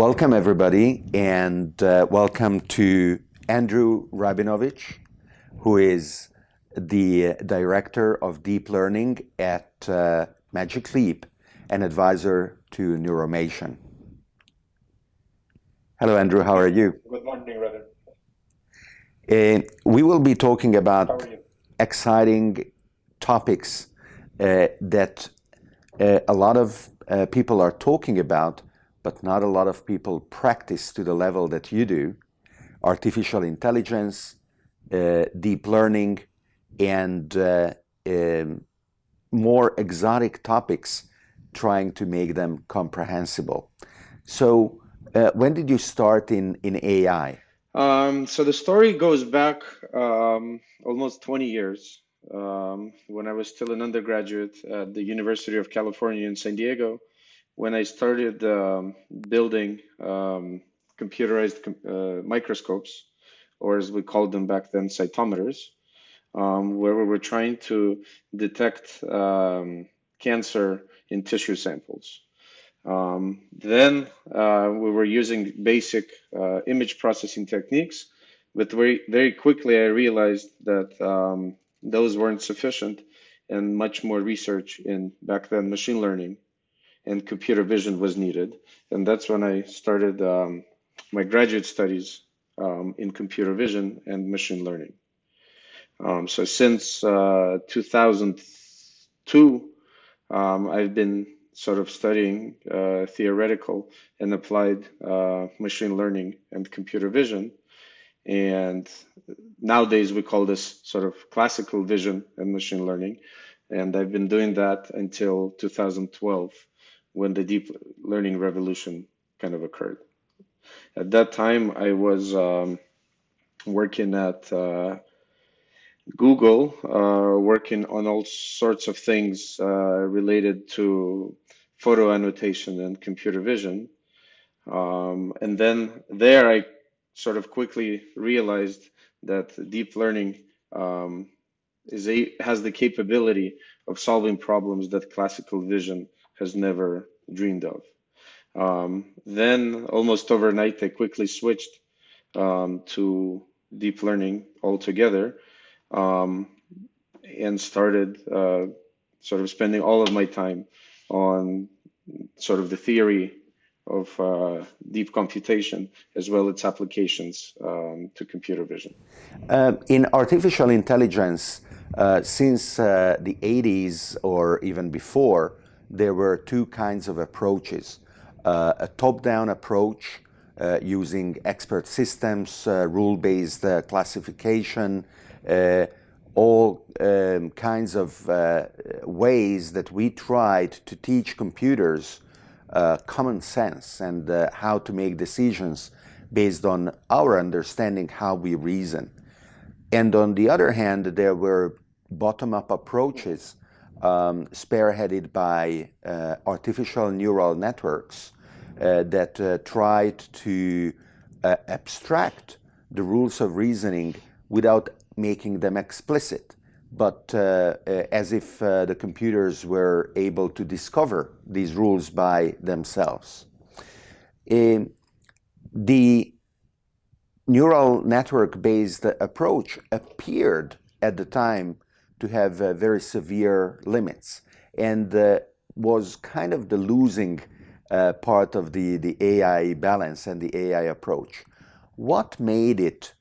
welcome everybody, and uh, welcome to Andrew Rabinovich, who is the director of deep learning at uh, Magic Leap, and advisor to Neuromation. Hello, Andrew. How are you? Good morning, Robin. Uh, we will be talking about exciting topics uh, that uh, a lot of uh, people are talking about but not a lot of people practice to the level that you do artificial intelligence, uh, deep learning, and uh, um, more exotic topics, trying to make them comprehensible. So, uh, when did you start in, in AI? Um, so, the story goes back um, almost 20 years. Um, when I was still an undergraduate at the University of California in San Diego, when I started um, building um, computerized uh, microscopes, or as we called them back then, cytometers, um, where we were trying to detect um, cancer in tissue samples. Um, then uh, we were using basic uh, image processing techniques, but very, very quickly I realized that um, those weren't sufficient and much more research in back then machine learning and computer vision was needed. And that's when I started um, my graduate studies um, in computer vision and machine learning. Um, so since uh, 2002, um, I've been sort of studying uh, theoretical and applied uh, machine learning and computer vision. And nowadays we call this sort of classical vision and machine learning. And I've been doing that until 2012 when the deep learning revolution kind of occurred. At that time, I was um, working at uh, Google, uh, working on all sorts of things uh, related to photo annotation and computer vision. Um, and then there, I sort of quickly realized that deep learning um, is a, has the capability of solving problems that classical vision has never dreamed of. Um, then, almost overnight, I quickly switched um, to deep learning altogether um, and started uh, sort of spending all of my time on sort of the theory of uh, deep computation as well as its applications um, to computer vision. Uh, in artificial intelligence, uh, since uh, the 80s or even before, there were two kinds of approaches. Uh, a top-down approach uh, using expert systems, uh, rule-based uh, classification, uh, all um, kinds of uh, ways that we tried to teach computers common sense and how to make decisions based on our understanding how we reason. And on the other hand, there were bottom-up approaches um, spearheaded by uh, artificial neural networks uh, that uh, tried to uh, abstract the rules of reasoning without making them explicit, but uh, uh, as if the computers were able to discover these rules by themselves. Um, the neural network-based approach appeared at the time to have uh, very severe limits and was kind of the losing uh, part of the, the AI balance and the AI approach. What made it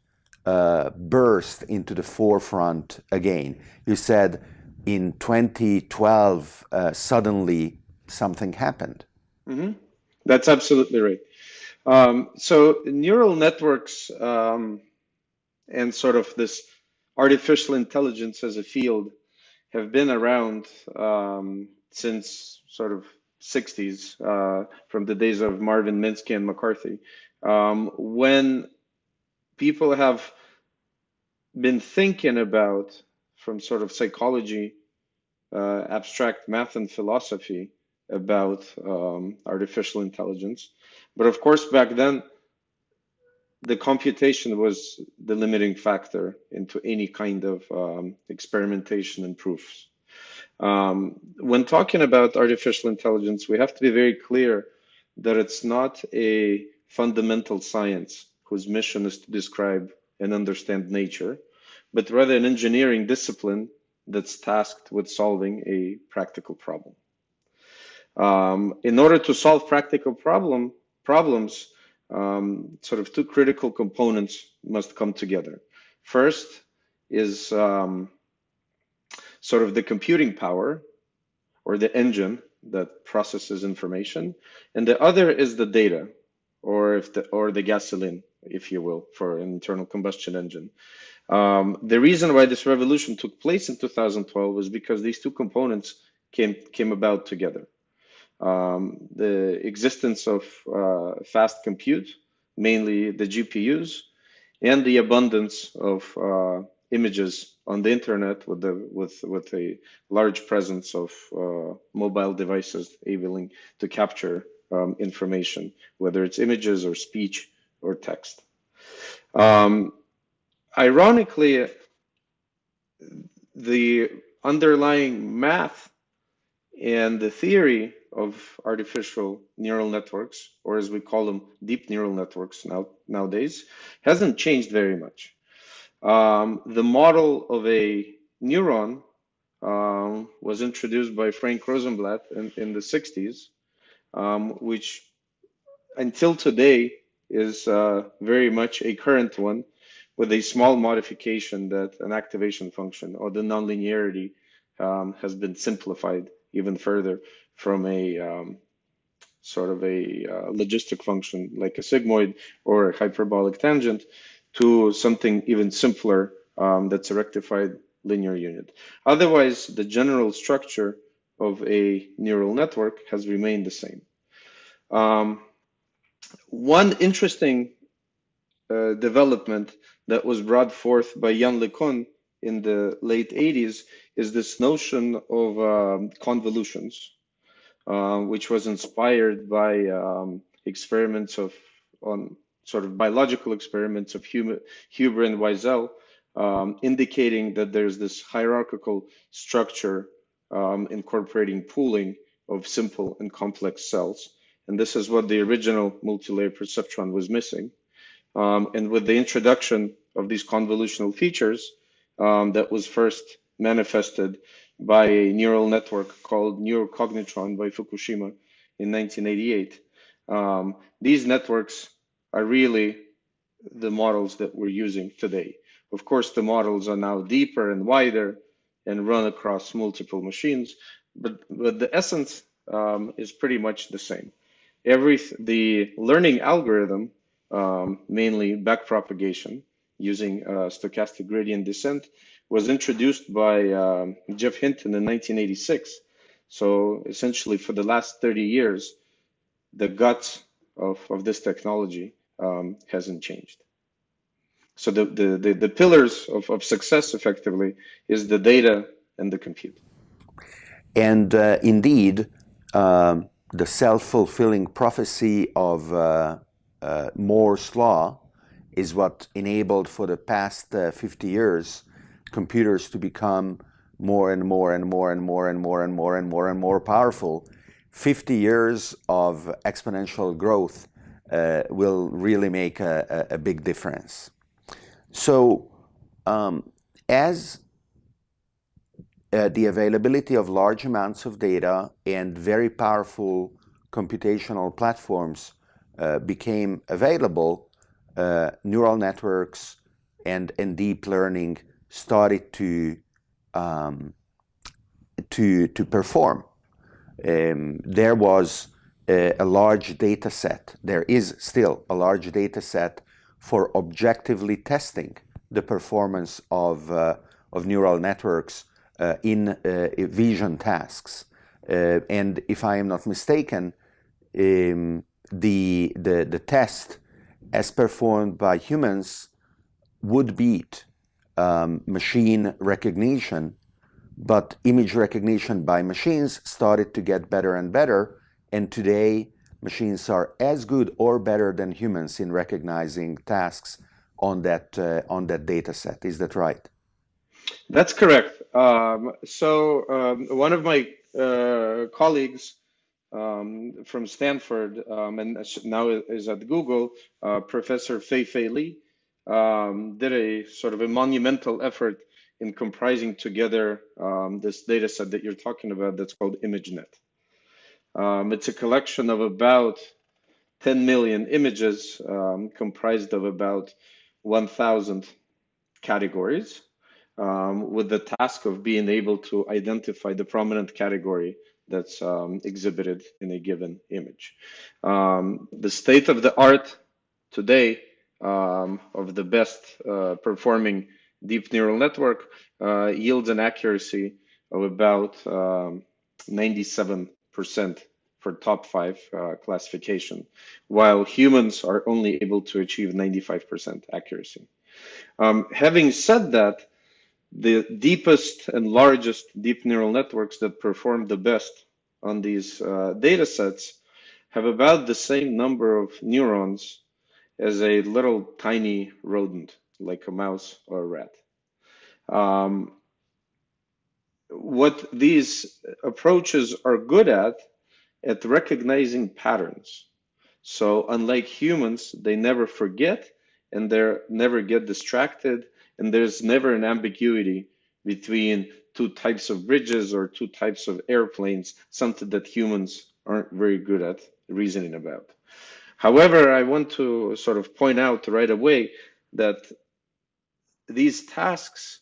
uh, burst into the forefront again? You said in 2012, uh, suddenly something happened. Mm -hmm. That's absolutely right. Um, so neural networks um, and sort of this artificial intelligence as a field have been around um, since sort of 60s, uh, from the days of Marvin Minsky and McCarthy, um, when people have been thinking about from sort of psychology, uh, abstract math and philosophy about um, artificial intelligence. But of course, back then, the computation was the limiting factor into any kind of um, experimentation and proofs. Um, when talking about artificial intelligence, we have to be very clear that it's not a fundamental science whose mission is to describe and understand nature, but rather an engineering discipline that's tasked with solving a practical problem. Um, in order to solve practical problem problems, um, sort of two critical components must come together. First is um, sort of the computing power or the engine that processes information, and the other is the data, or if the or the gasoline, if you will, for an internal combustion engine. Um, the reason why this revolution took place in 2012 was because these two components came came about together. Um, the existence of uh, fast compute, mainly the GPUs, and the abundance of uh, images on the internet with the with with a large presence of uh, mobile devices able to capture um, information, whether it's images or speech or text. Um, ironically, the underlying math and the theory of artificial neural networks, or as we call them, deep neural networks now nowadays, hasn't changed very much. Um, the model of a neuron um, was introduced by Frank Rosenblatt in, in the 60s, um, which until today is uh, very much a current one with a small modification that an activation function or the nonlinearity um, has been simplified even further from a um, sort of a uh, logistic function like a sigmoid or a hyperbolic tangent to something even simpler um, that's a rectified linear unit. Otherwise, the general structure of a neural network has remained the same. Um, one interesting uh, development that was brought forth by Yann LeCun in the late 80s is this notion of um, convolutions, uh, which was inspired by um, experiments of on sort of biological experiments of Hubel, Hubel and Wiesel, um, indicating that there's this hierarchical structure um, incorporating pooling of simple and complex cells. And this is what the original multi-layer perceptron was missing. Um, and with the introduction of these convolutional features um, that was first manifested by a neural network called Neocognitron by Fukushima in 1988. Um, these networks are really the models that we're using today. Of course, the models are now deeper and wider and run across multiple machines, but, but the essence um, is pretty much the same. Every the learning algorithm, um, mainly backpropagation using uh, stochastic gradient descent, was introduced by um, Geoff Hinton in 1986. So essentially, for the last 30 years, the guts of, of this technology um, hasn't changed. So the, the, the, the pillars of, of success effectively is the data and the compute. And uh, indeed, uh, the self-fulfilling prophecy of uh, uh, Moore's law is what enabled for the past uh, 50 years computers to become more and more and more and more and more and more and more and more powerful. 50 years of exponential growth uh, will really make a, a, big difference. So um, as uh, the availability of large amounts of data and very powerful computational platforms uh, became available, uh, neural networks and, and deep learning started to um, to to perform. Um, there was a, a large data set. There is still a large data set for objectively testing the performance of, uh, of neural networks uh, in uh, vision tasks. Uh, and if I am not mistaken, um, the, the, the test as performed by humans would beat um, machine recognition, but image recognition by machines started to get better and better and today, machines are as good or better than humans in recognizing tasks on that, uh, on that data set. Is that right? That's correct. Um, so um, one of my uh, colleagues um, from Stanford um, and now is at Google, uh, Professor Fei Fei Li, um, did a sort of a monumental effort in comprising together um, this data set that you're talking about that's called ImageNet. Um, it's a collection of about 10 million images um, comprised of about 1,000 categories with the task of being able to identify the prominent category that's um, exhibited in a given image. Um, the state of the art today um, of the best uh, performing deep neural network uh, yields an accuracy of about 97% um, for top five uh, classification, while humans are only able to achieve 95% accuracy. Um, having said that, the deepest and largest deep neural networks that perform the best on these uh, data sets have about the same number of neurons as a little tiny rodent, like a mouse or a rat. Um, what these approaches are good at, at recognizing patterns. So unlike humans, they never forget and they never get distracted and there's never an ambiguity between two types of bridges or two types of airplanes, something that humans aren't very good at reasoning about. However, I want to sort of point out right away that these tasks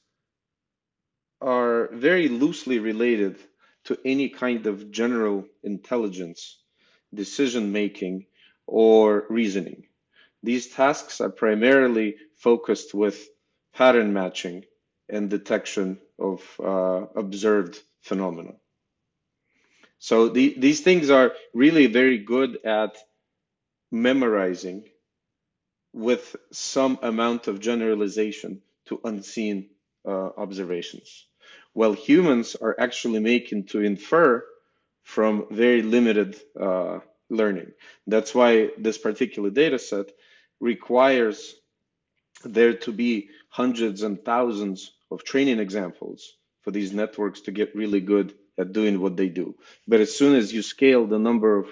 are very loosely related to any kind of general intelligence, decision making, or reasoning. These tasks are primarily focused with pattern matching and detection of uh, observed phenomena. So the, these things are really very good at memorizing with some amount of generalization to unseen uh, observations. While humans are actually making to infer from very limited uh, learning. That's why this particular data set requires there to be hundreds and thousands of training examples for these networks to get really good at doing what they do. But as soon as you scale the number of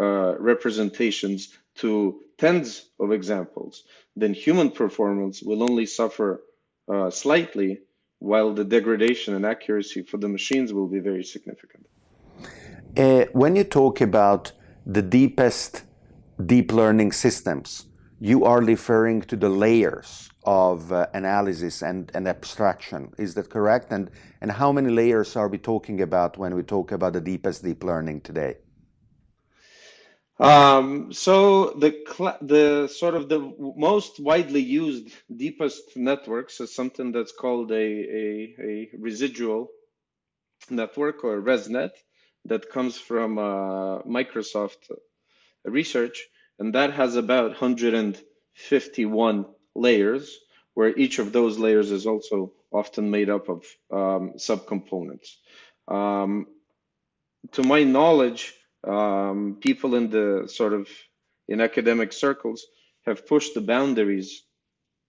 uh, representations to tens of examples, then human performance will only suffer uh, slightly, while the degradation and accuracy for the machines will be very significant. Uh, when you talk about the deepest deep learning systems, you are referring to the layers of uh, analysis and, and abstraction. Is that correct? And, and how many layers are we talking about when we talk about the deepest deep learning today? Um, so the the sort of the most widely used deepest networks is something that's called a, a, a residual network or ResNet that comes from uh, Microsoft research and that has about 151 layers, where each of those layers is also often made up of um, subcomponents. Um, to my knowledge, um, people in the sort of in academic circles have pushed the boundaries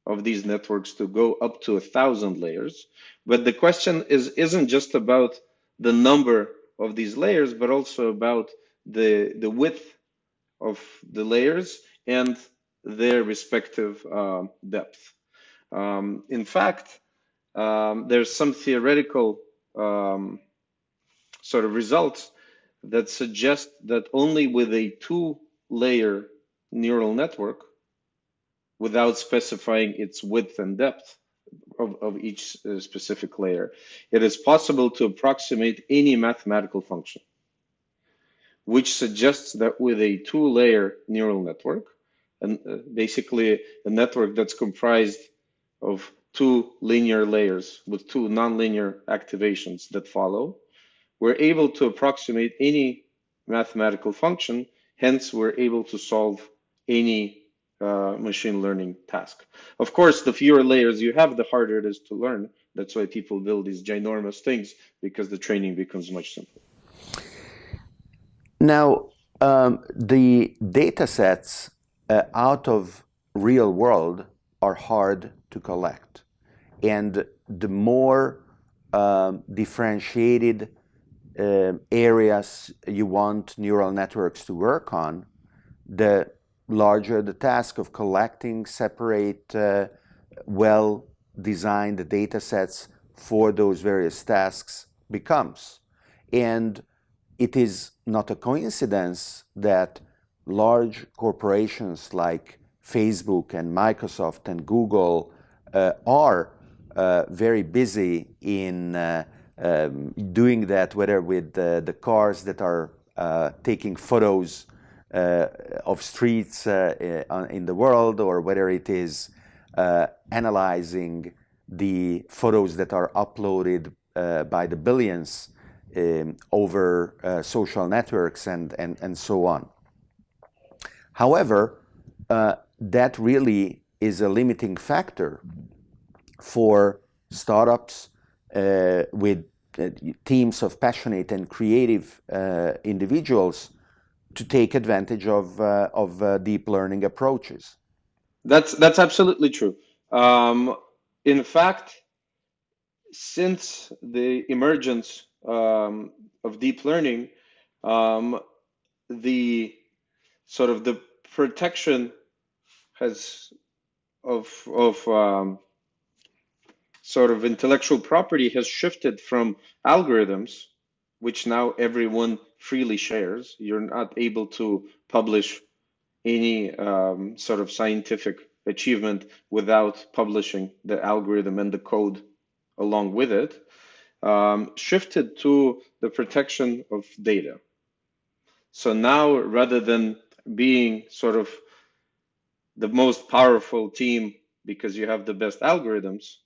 of these networks to go up to a thousand layers. But the question is isn't just about the number of these layers, but also about the the width of the layers and their respective uh, depth. Um, in fact, um, there's some theoretical um, sort of results that suggest that only with a two-layer neural network, without specifying its width and depth of, of each uh, specific layer, it is possible to approximate any mathematical function which suggests that with a two-layer neural network, and uh, basically a network that's comprised of two linear layers with two nonlinear activations that follow, we're able to approximate any mathematical function. Hence, we're able to solve any uh, machine learning task. Of course, the fewer layers you have, the harder it is to learn. That's why people build these ginormous things because the training becomes much simpler. Now, um, the data sets uh, out of real world are hard to collect. And the more um, differentiated uh, areas you want neural networks to work on, the larger the task of collecting separate, uh, well designed data sets for those various tasks becomes. And it is not a coincidence that large corporations like Facebook and Microsoft and Google uh, are uh, very busy in uh, um, doing that, whether with the cars that are uh, taking photos uh, of streets uh, in the world, or whether it is analyzing the photos that are uploaded by the billions um, over social networks and, and, and so on. However, that really is a limiting factor for startups uh, with uh, teams of passionate and creative uh, individuals to take advantage of, uh, of uh, deep learning approaches. That's, that's absolutely true. Um, in fact, since the emergence um, of deep learning, um, the sort of the protection has of of um, sort of intellectual property has shifted from algorithms, which now everyone freely shares. You're not able to publish any um, sort of scientific achievement without publishing the algorithm and the code along with it, um, shifted to the protection of data. So now, rather than being sort of the most powerful team because you have the best algorithms,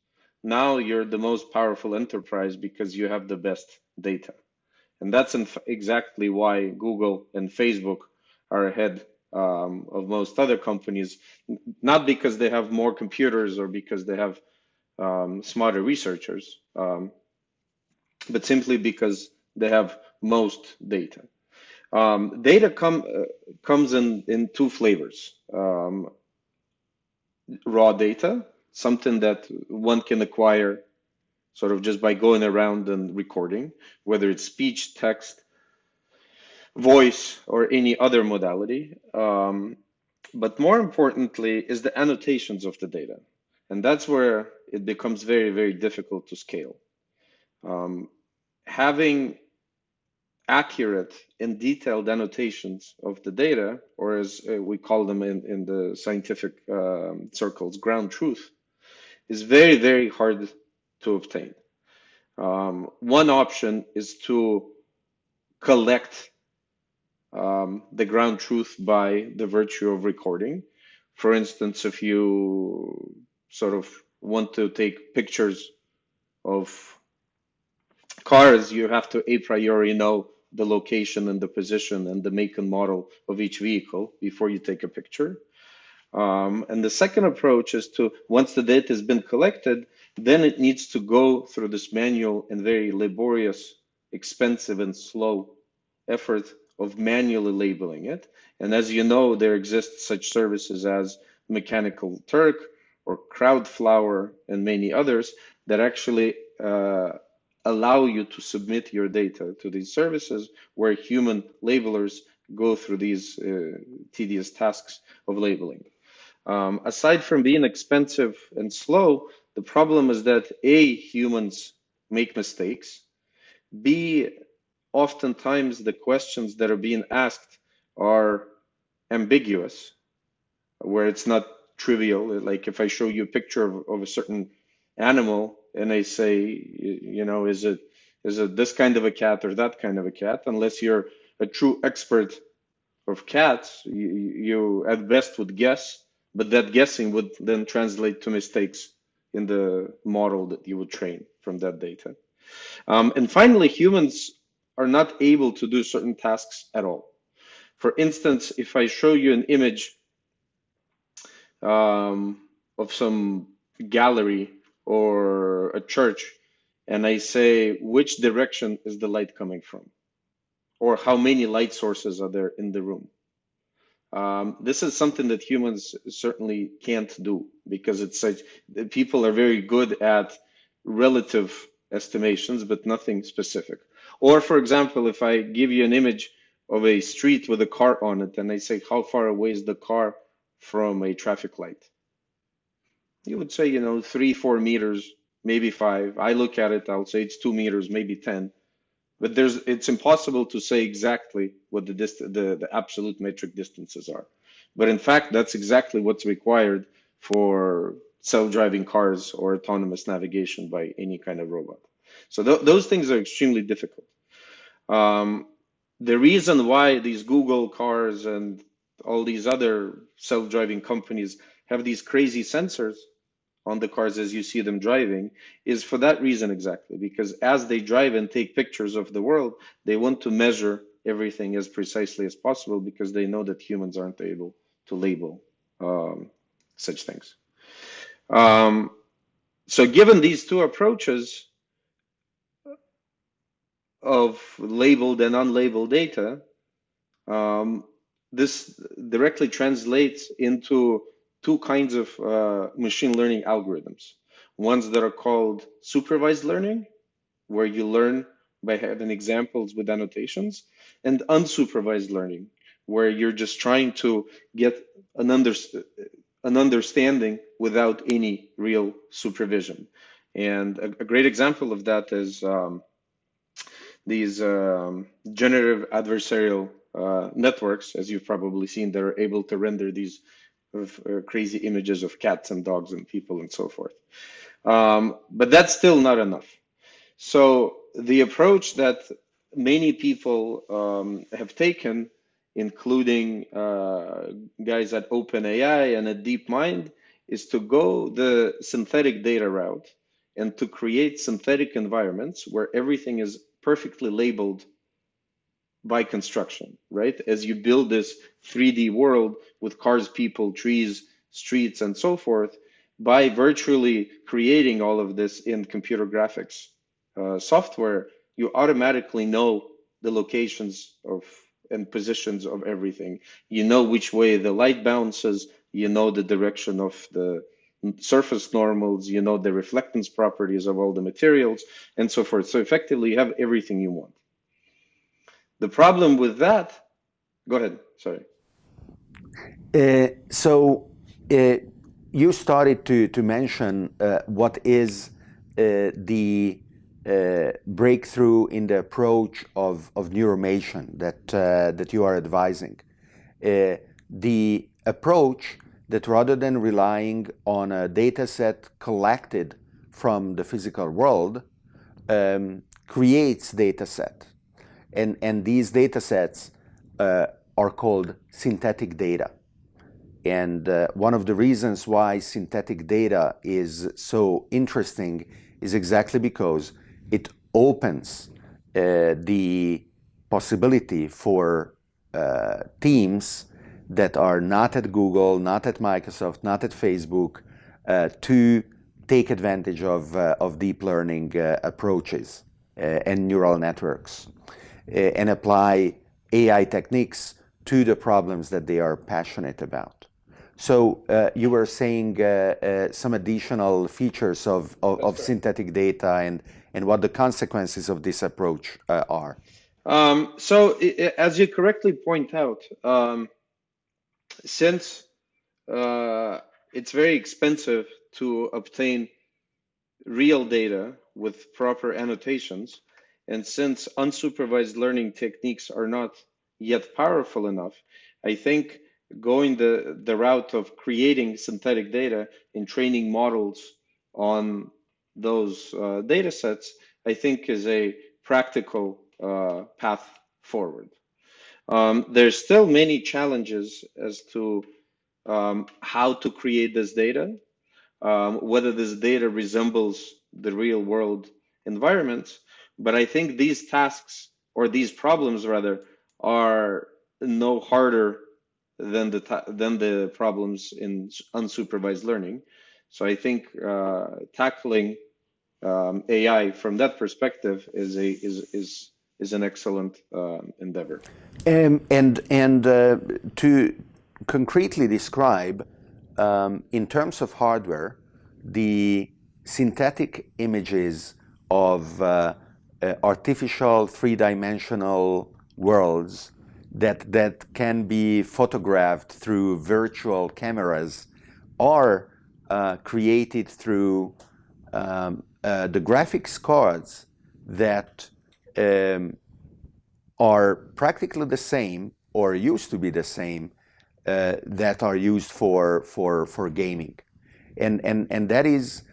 now you're the most powerful enterprise because you have the best data. And that's exactly why Google and Facebook are ahead um, of most other companies, not because they have more computers or because they have um, smarter researchers, um, but simply because they have most data. Um, data com uh, comes in, in two flavors. Um, raw data, something that one can acquire sort of just by going around and recording, whether it's speech, text, voice, or any other modality. Um, but more importantly is the annotations of the data. And that's where it becomes very, very difficult to scale. Um, having accurate and detailed annotations of the data, or as uh, we call them in, in the scientific um, circles, ground truth, is very, very hard to obtain. Um, one option is to collect um, the ground truth by the virtue of recording. For instance, if you sort of want to take pictures of cars, you have to a priori know the location and the position and the make and model of each vehicle before you take a picture. Um, and the second approach is to, once the data has been collected, then it needs to go through this manual and very laborious, expensive and slow effort of manually labeling it. And as you know, there exist such services as Mechanical Turk or Crowdflower and many others that actually uh, allow you to submit your data to these services where human labelers go through these uh, tedious tasks of labeling. Um, aside from being expensive and slow, the problem is that A, humans make mistakes. B, oftentimes the questions that are being asked are ambiguous, where it's not trivial. Like if I show you a picture of, of a certain animal and they say, you know, is it is it this kind of a cat or that kind of a cat? Unless you're a true expert of cats, you, you at best would guess, but that guessing would then translate to mistakes in the model that you would train from that data. Um, and finally, humans are not able to do certain tasks at all. For instance, if I show you an image um, of some gallery or a church and I say which direction is the light coming from or how many light sources are there in the room. Um, this is something that humans certainly can't do because it's such people are very good at relative estimations, but nothing specific. Or for example, if I give you an image of a street with a car on it and I say, how far away is the car from a traffic light? You would say, you know, three, four meters, maybe five. I look at it, I'll say it's two meters, maybe 10. But there's, it's impossible to say exactly what the, dist the, the absolute metric distances are. But in fact, that's exactly what's required for self-driving cars or autonomous navigation by any kind of robot. So th those things are extremely difficult. Um, the reason why these Google cars and all these other self-driving companies have these crazy sensors on the cars as you see them driving is for that reason exactly because as they drive and take pictures of the world they want to measure everything as precisely as possible because they know that humans aren't able to label um, such things. Um, so given these two approaches of labeled and unlabeled data, um, this directly translates into two kinds of uh, machine learning algorithms. Ones that are called supervised learning, where you learn by having examples with annotations, and unsupervised learning, where you're just trying to get an, under, an understanding without any real supervision. And a, a great example of that is um, these um, generative adversarial uh, networks, as you've probably seen, that are able to render these uh, crazy images of cats and dogs and people and so forth. Um, but that's still not enough. So the approach that many people um, have taken, including uh, guys at OpenAI and at DeepMind, is to go the synthetic data route and to create synthetic environments where everything is perfectly labeled by construction, right? As you build this 3D world with cars, people, trees, streets, and so forth, by virtually creating all of this in computer graphics uh, software, you automatically know the locations of and positions of everything. You know which way the light bounces, you know the direction of the surface normals, you know the reflectance properties of all the materials, and so forth. So effectively, you have everything you want. The problem with that, go ahead, sorry. Uh, so uh, you started to, to mention uh, what is uh, the uh, breakthrough in the approach of, of neuromation that, uh, that you are advising. the approach that rather than relying on a data set collected from the physical world, um, creates data set. And, and these data sets uh, are called synthetic data. And uh, one of the reasons why synthetic data is so interesting is exactly because it opens uh, the possibility for uh, teams that are not at Google, not at Microsoft, not at Facebook, uh, to take advantage of, uh, of deep learning approaches and neural networks and apply AI techniques to the problems that they are passionate about. So uh, you were saying some additional features of, of, of synthetic data and, and what the consequences of this approach are. Um, so as you correctly point out, um, since uh, it's very expensive to obtain real data with proper annotations, and since unsupervised learning techniques are not yet powerful enough, I think going the, the route of creating synthetic data and training models on those uh, data sets, I think is a practical uh, path forward. Um, there's still many challenges as to um, how to create this data, um, whether this data resembles the real world environment. But I think these tasks or these problems rather are no harder than the than the problems in unsupervised learning. So I think uh, tackling um, AI from that perspective is a is is is an excellent uh, endeavor. Um, and and uh, to concretely describe, um, in terms of hardware, the synthetic images of uh, artificial three-dimensional worlds that that can be photographed through virtual cameras are uh, created through um, uh, the graphics cards that um, are practically the same or used to be the same uh, that are used for for for gaming, and and and that is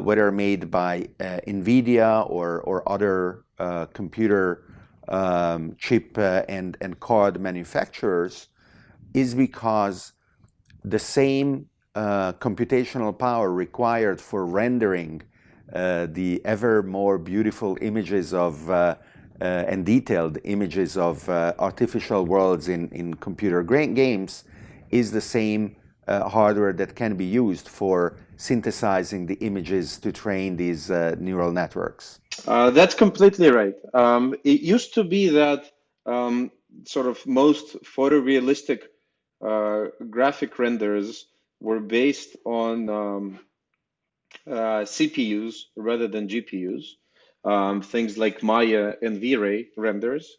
whether made by uh, NVIDIA or other uh, computer um, chip uh, and card manufacturers, is because the same uh, computational power required for rendering the ever more beautiful images of uh, and detailed images of uh, artificial worlds in, in computer games is the same uh, hardware that can be used for synthesizing the images to train these uh, neural networks. Uh, that's completely right. Um, it used to be that um, sort of most photorealistic uh, graphic renders were based on um, CPUs rather than GPUs um, things like Maya and V-Ray renders.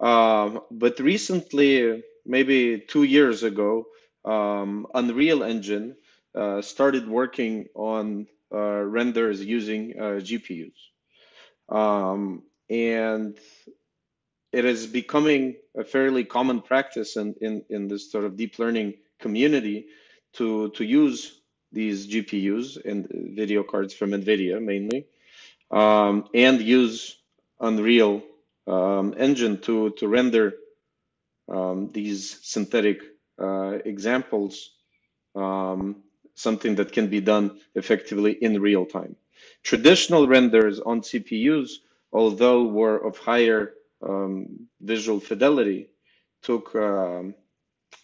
Um, but recently, maybe two years ago, um, Unreal Engine uh, started working on uh, renders using uh, GPUs. Um, and it is becoming a fairly common practice in, in, in this sort of deep learning community to, to use these GPUs and video cards from NVIDIA mainly um, and use Unreal um, Engine to, to render um, these synthetic examples, um, something that can be done effectively in real time. Traditional renders on CPUs, although were of higher um, visual fidelity, took um,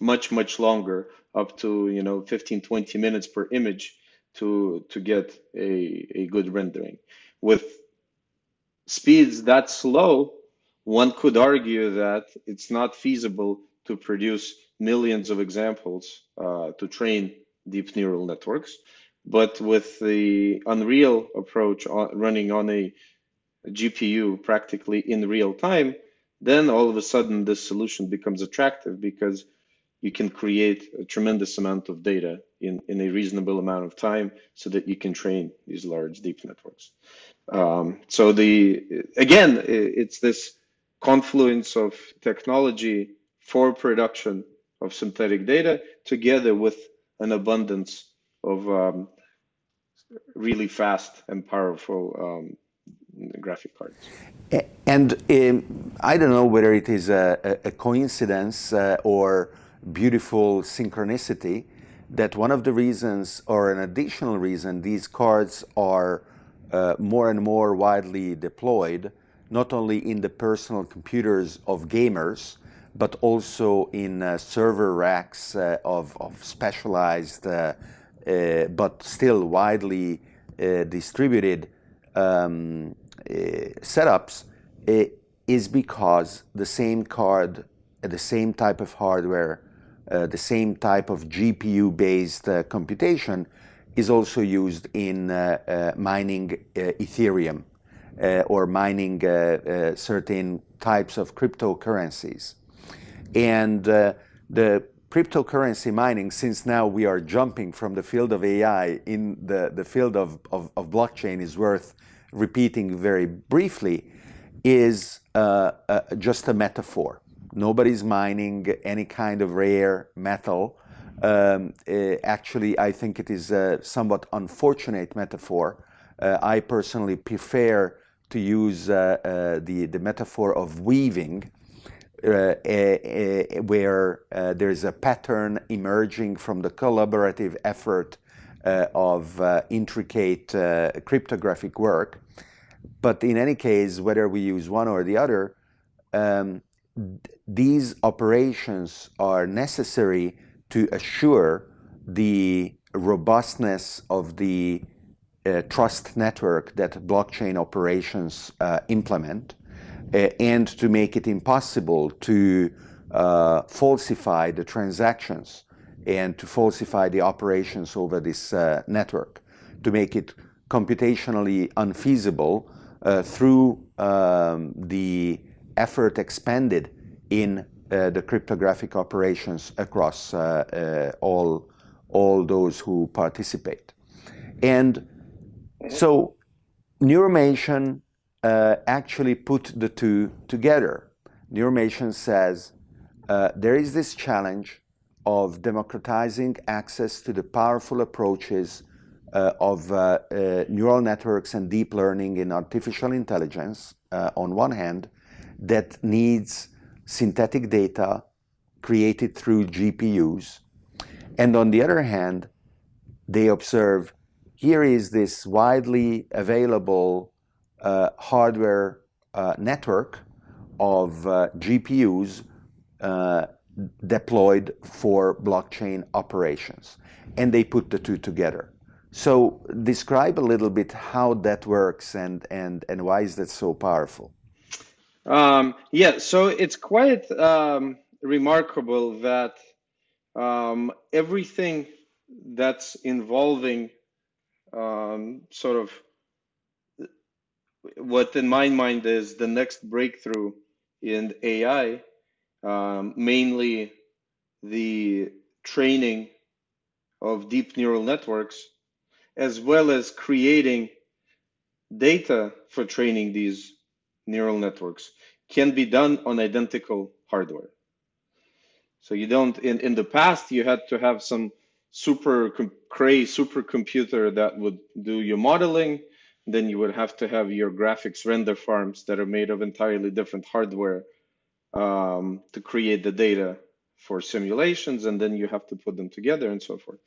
much, much longer, up to you know 15, 20 minutes per image to, to get a, a good rendering with speeds that slow, one could argue that it's not feasible to produce millions of examples uh, to train deep neural networks. But with the Unreal approach on, running on a GPU practically in real time, then all of a sudden this solution becomes attractive because you can create a tremendous amount of data in, in a reasonable amount of time so that you can train these large deep networks. Um, so the again, it's this confluence of technology for production of synthetic data together with an abundance of um, really fast and powerful um, graphic cards. And um, I don't know whether it is a, a coincidence uh, or beautiful synchronicity that one of the reasons or an additional reason these cards are uh, more and more widely deployed, not only in the personal computers of gamers, but also in uh, server racks uh, of, of, specialized uh, uh, but still widely uh, distributed um, setups, is because the same card, the same type of hardware, the same type of GPU-based computation is also used in uh, uh, mining uh, Ethereum or mining certain types of cryptocurrencies. And the cryptocurrency mining, since now we are jumping from the field of AI in the, the field of, of, of blockchain is worth repeating very briefly, is uh, uh, just a metaphor. Nobody's mining any kind of rare metal um, uh, actually, I think it is a somewhat unfortunate metaphor. Uh, I personally prefer to use uh, uh the, the metaphor of weaving, uh, where uh, there is a pattern emerging from the collaborative effort of intricate cryptographic work. But in any case, whether we use one or the other, um, these operations are necessary to assure the robustness of the uh, trust network that blockchain operations uh, implement uh, and to make it impossible to uh, falsify the transactions and to falsify the operations over this uh, network, to make it computationally unfeasible uh, through um, the effort expended in uh, the cryptographic operations across uh, uh, all, all those who participate. And so Neuromation uh, actually put the two together. Neuromation says uh, there is this challenge of democratizing access to the powerful approaches uh, of uh, uh, neural networks and deep learning in artificial intelligence on one hand that needs synthetic data created through GPUs. And on the other hand, they observe here is this widely available hardware uh, network of uh, GPUs uh, deployed for blockchain operations. And they put the two together. So describe a little bit how that works and, and, and why is that so powerful? Um, yeah, so it's quite um, remarkable that um, everything that's involving um, sort of what in my mind is the next breakthrough in AI, um, mainly the training of deep neural networks, as well as creating data for training these neural networks can be done on identical hardware. So you don't, in, in the past, you had to have some super cray supercomputer that would do your modeling. Then you would have to have your graphics render farms that are made of entirely different hardware um, to create the data for simulations, and then you have to put them together and so forth.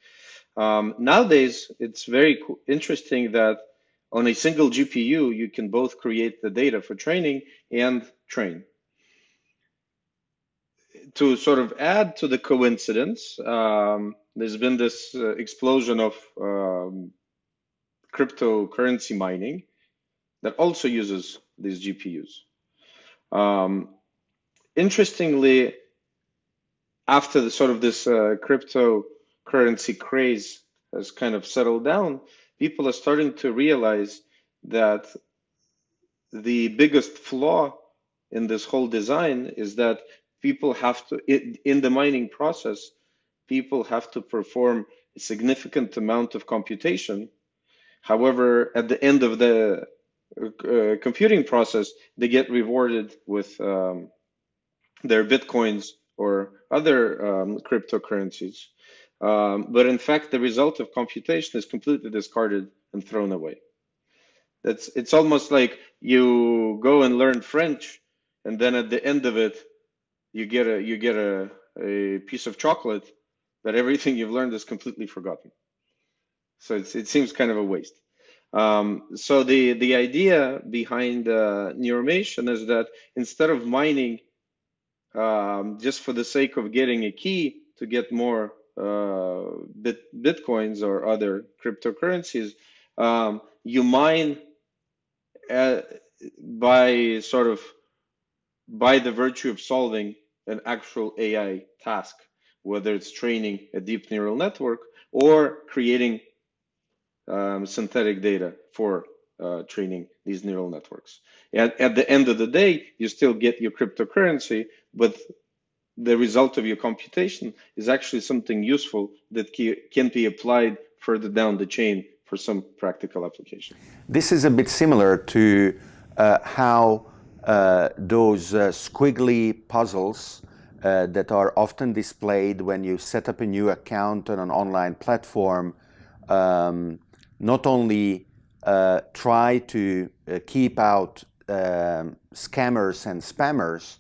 Um, nowadays, it's very interesting that on a single GPU, you can both create the data for training and train. To sort of add to the coincidence, um, there's been this uh, explosion of um, cryptocurrency mining that also uses these GPUs. Um, interestingly, after the sort of this uh, cryptocurrency craze has kind of settled down, people are starting to realize that the biggest flaw in this whole design is that people have to, in the mining process, people have to perform a significant amount of computation. However, at the end of the uh, computing process, they get rewarded with um, their bitcoins or other um, cryptocurrencies. Um, but in fact, the result of computation is completely discarded and thrown away. That's it's almost like you go and learn French, and then at the end of it, you get a you get a, a piece of chocolate, but everything you've learned is completely forgotten. So it seems kind of a waste. Um, so the the idea behind uh, Neuromation is that instead of mining um, just for the sake of getting a key to get more uh, bit, bitcoins or other cryptocurrencies, um, you mine uh, by sort of by the virtue of solving an actual AI task, whether it's training a deep neural network or creating um, synthetic data for uh, training these neural networks. And at the end of the day, you still get your cryptocurrency, but the result of your computation is actually something useful that can be applied further down the chain for some practical application. This is a bit similar to uh, how uh, those uh, squiggly puzzles uh, that are often displayed when you set up a new account on an online platform um, not only uh, try to uh, keep out um, scammers and spammers,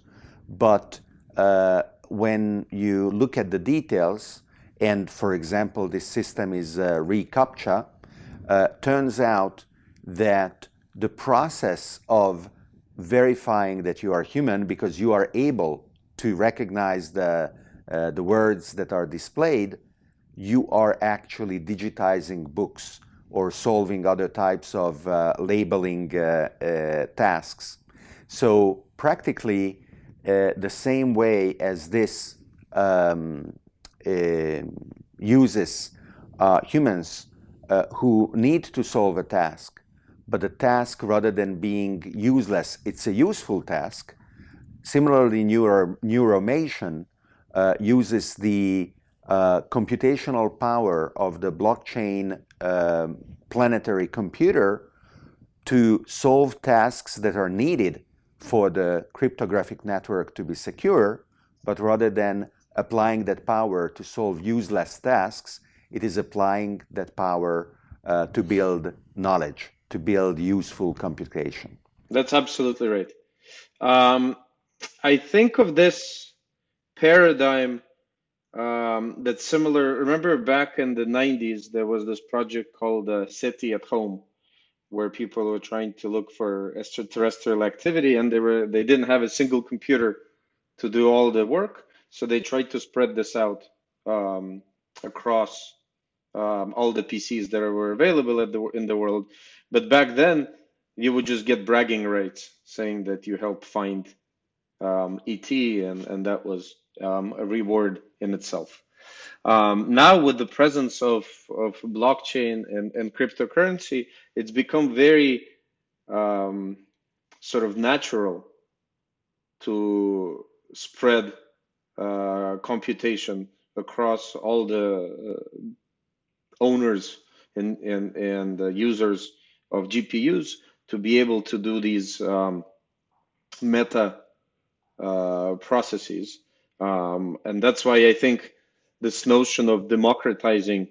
but uh, when you look at the details, and for example, this system is uh, reCAPTCHA, uh, turns out that the process of verifying that you are human because you are able to recognize the, uh, the words that are displayed, you are actually digitizing books or solving other types of uh, labeling uh, uh, tasks. So practically, uh, the same way as this um, uses humans who need to solve a task, but the task, rather than being useless, it's a useful task. Similarly, neuro, neuromation uh, uses the uh, computational power of the blockchain uh, planetary computer to solve tasks that are needed for the cryptographic network to be secure, but rather than applying that power to solve useless tasks, it is applying that power uh, to build knowledge, to build useful computation. That's absolutely right. Um, I think of this paradigm um, that's similar. Remember back in the 90s, there was this project called uh, SETI at Home, where people were trying to look for extraterrestrial activity, and they were they didn't have a single computer to do all the work, so they tried to spread this out um, across um, all the PCs that were available the, in the world. But back then, you would just get bragging rights saying that you helped find um, ET, and, and that was um, a reward in itself. Um, now, with the presence of, of blockchain and, and cryptocurrency, it's become very um, sort of natural to spread uh, computation across all the uh, owners and, and, and uh, users of GPUs to be able to do these um, meta uh, processes. Um, and that's why I think this notion of democratizing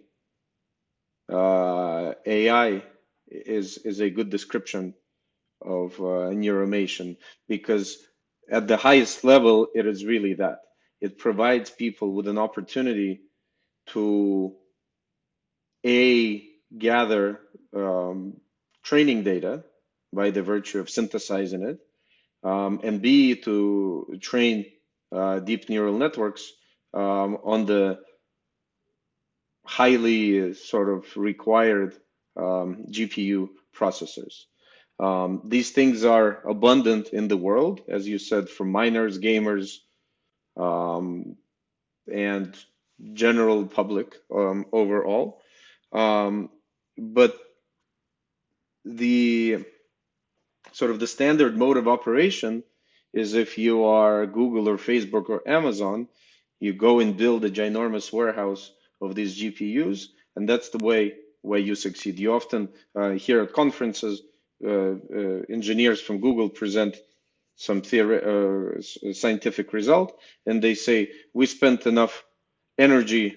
uh, AI is, is a good description of uh, neuromation because at the highest level, it is really that. It provides people with an opportunity to A, gather um, training data by the virtue of synthesizing it, um, and B, to train deep neural networks um, on the highly sort of required um, GPU processors. Um, these things are abundant in the world, as you said, for miners, gamers, um, and general public um, overall. Um, but the sort of the standard mode of operation is if you are Google or Facebook or Amazon, you go and build a ginormous warehouse of these GPUs, and that's the way way you succeed. You often uh, hear at conferences uh, uh, engineers from Google present some theory, uh, scientific result, and they say we spent enough energy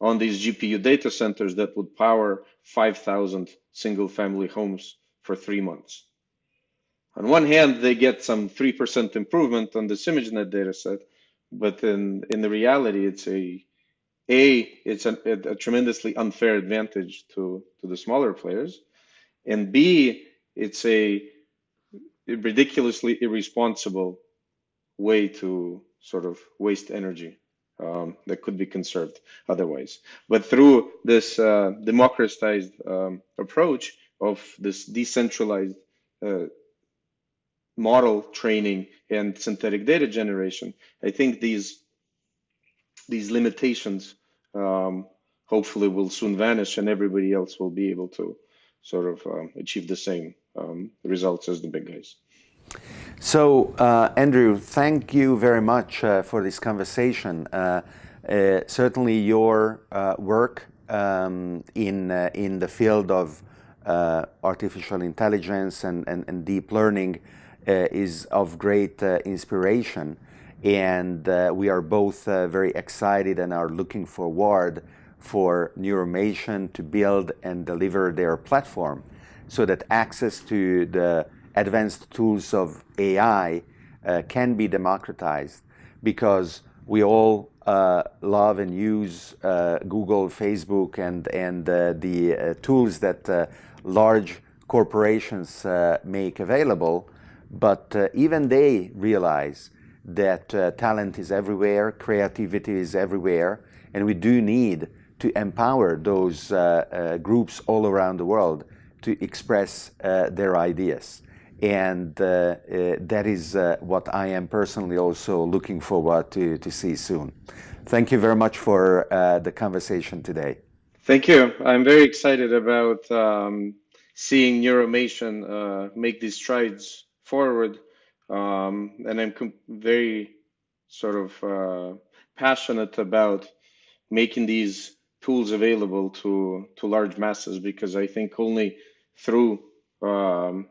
on these GPU data centers that would power 5,000 single-family homes for three months. On one hand, they get some 3% improvement on this ImageNet dataset, but in, in the reality, it's a a it's a, a, tremendously unfair advantage to to the smaller players, and b it's a ridiculously irresponsible way to sort of waste energy um, that could be conserved otherwise. But through this uh, democratized um, approach of this decentralized uh, model training and synthetic data generation, I think these these limitations um, hopefully will soon vanish and everybody else will be able to sort of um, achieve the same um, results as the big guys. So, uh, Andrew, thank you very much uh, for this conversation. Uh, uh certainly, your uh, work um, in uh, in the field of artificial intelligence and, and, and deep learning is of great inspiration. And uh, we are both uh, very excited and are looking forward for Neuromation to build and deliver their platform so that access to the advanced tools of AI uh, can be democratized. Because we all uh, love and use uh, Google, Facebook, and, and uh, the tools that large corporations make available, but even they realize that uh, talent is everywhere, creativity is everywhere, and we do need to empower those uh, uh, groups all around the world to express uh, their ideas. And uh, uh, that is what I am personally also looking forward to, to see soon. Thank you very much for the conversation today. Thank you. I'm very excited about um, seeing Neuromation uh, make these strides forward, um, and I'm very sort of uh, passionate about making these tools available to to large masses because I think only through um,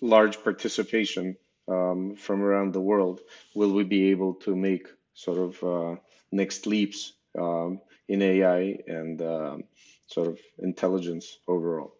large participation um, from around the world will we be able to make sort of uh, next leaps um, in AI and um, sort of intelligence overall.